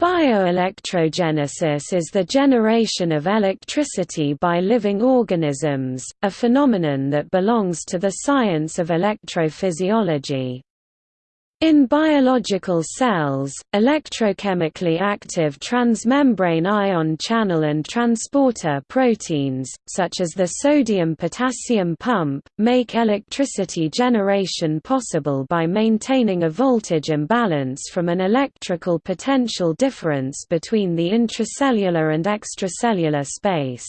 Bioelectrogenesis is the generation of electricity by living organisms, a phenomenon that belongs to the science of electrophysiology. In biological cells, electrochemically active transmembrane ion channel and transporter proteins, such as the sodium-potassium pump, make electricity generation possible by maintaining a voltage imbalance from an electrical potential difference between the intracellular and extracellular space.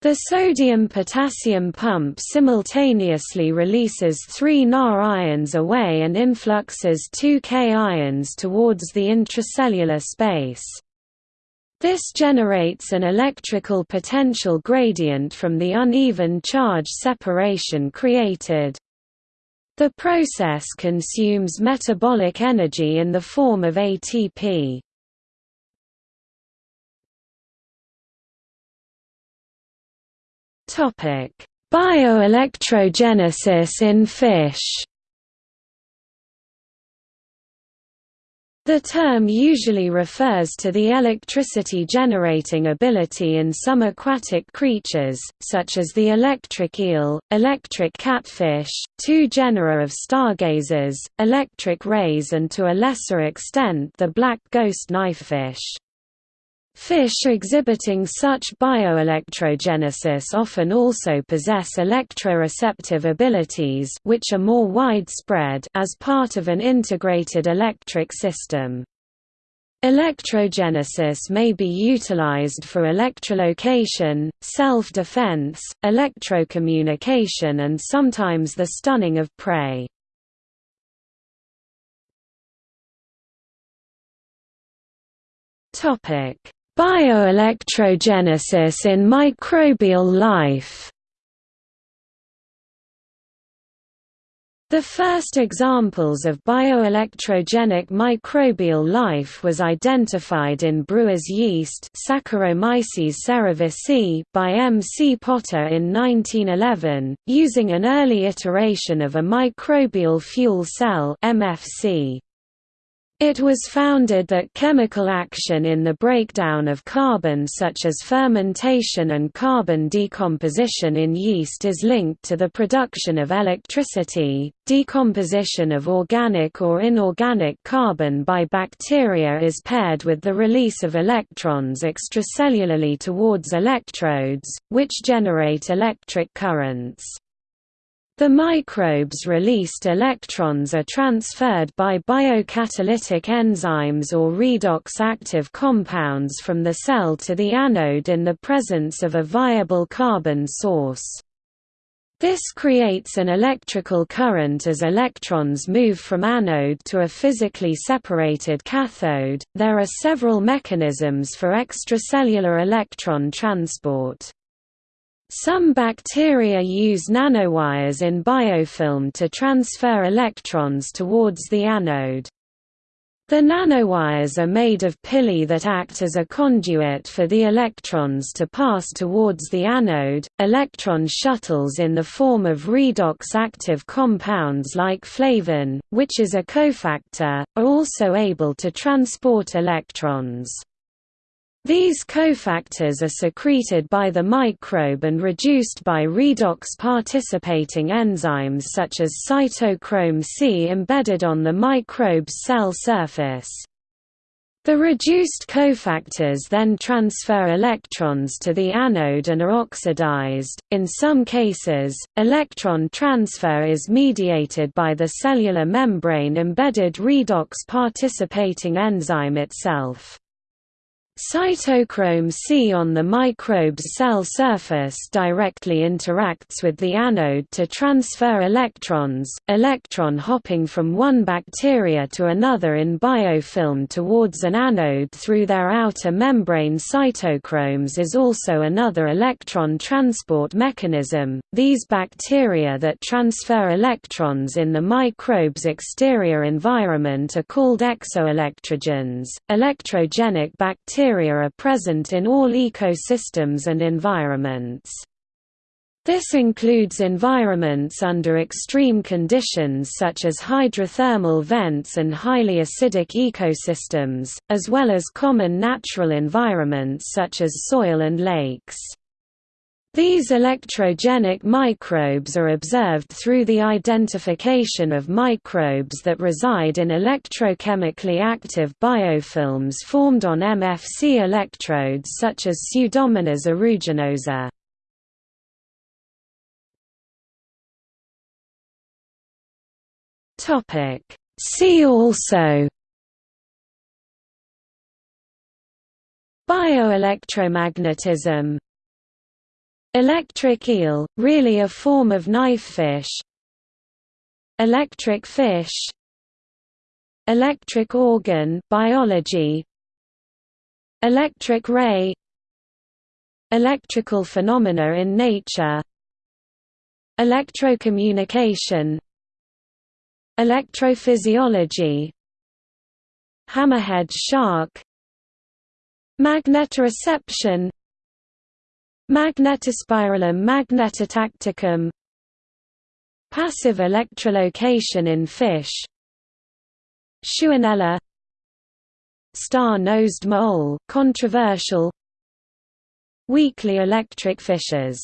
The sodium-potassium pump simultaneously releases 3 Na ions away and influxes 2 K ions towards the intracellular space. This generates an electrical potential gradient from the uneven charge separation created. The process consumes metabolic energy in the form of ATP. Topic: Bioelectrogenesis in fish. The term usually refers to the electricity-generating ability in some aquatic creatures, such as the electric eel, electric catfish, two genera of stargazers, electric rays and to a lesser extent the black ghost knifefish. Fish exhibiting such bioelectrogenesis often also possess electroreceptive abilities which are more widespread as part of an integrated electric system. Electrogenesis may be utilized for electrolocation, self-defense, electrocommunication and sometimes the stunning of prey. Topic Bioelectrogenesis in microbial life The first examples of bioelectrogenic microbial life was identified in brewer's yeast Saccharomyces cerevisiae by M. C. Potter in 1911, using an early iteration of a microbial fuel cell MFC. It was founded that chemical action in the breakdown of carbon such as fermentation and carbon decomposition in yeast is linked to the production of electricity. Decomposition of organic or inorganic carbon by bacteria is paired with the release of electrons extracellularly towards electrodes, which generate electric currents. The microbes' released electrons are transferred by biocatalytic enzymes or redox-active compounds from the cell to the anode in the presence of a viable carbon source. This creates an electrical current as electrons move from anode to a physically separated cathode. There are several mechanisms for extracellular electron transport. Some bacteria use nanowires in biofilm to transfer electrons towards the anode. The nanowires are made of pili that act as a conduit for the electrons to pass towards the anode. Electron shuttles in the form of redox active compounds like flavin, which is a cofactor, are also able to transport electrons. These cofactors are secreted by the microbe and reduced by redox-participating enzymes such as cytochrome C embedded on the microbe's cell surface. The reduced cofactors then transfer electrons to the anode and are oxidized. In some cases, electron transfer is mediated by the cellular membrane embedded redox participating enzyme itself. Cytochrome C on the microbe's cell surface directly interacts with the anode to transfer electrons. Electron hopping from one bacteria to another in biofilm towards an anode through their outer membrane cytochromes is also another electron transport mechanism. These bacteria that transfer electrons in the microbe's exterior environment are called exoelectrogens. Electrogenic bacteria bacteria are present in all ecosystems and environments. This includes environments under extreme conditions such as hydrothermal vents and highly acidic ecosystems, as well as common natural environments such as soil and lakes. These electrogenic microbes are observed through the identification of microbes that reside in electrochemically active biofilms formed on MFC electrodes such as Pseudomonas aeruginosa. See also Bioelectromagnetism Electric eel, really a form of knifefish Electric fish. Electric organ biology. Electric ray. Electrical phenomena in nature. Electrocommunication. Electrophysiology. Hammerhead shark. Magnetoreception Magnetospirillum magnetotacticum. Passive electrolocation in fish. Shewanella Star-nosed mole controversial. Weakly electric fishes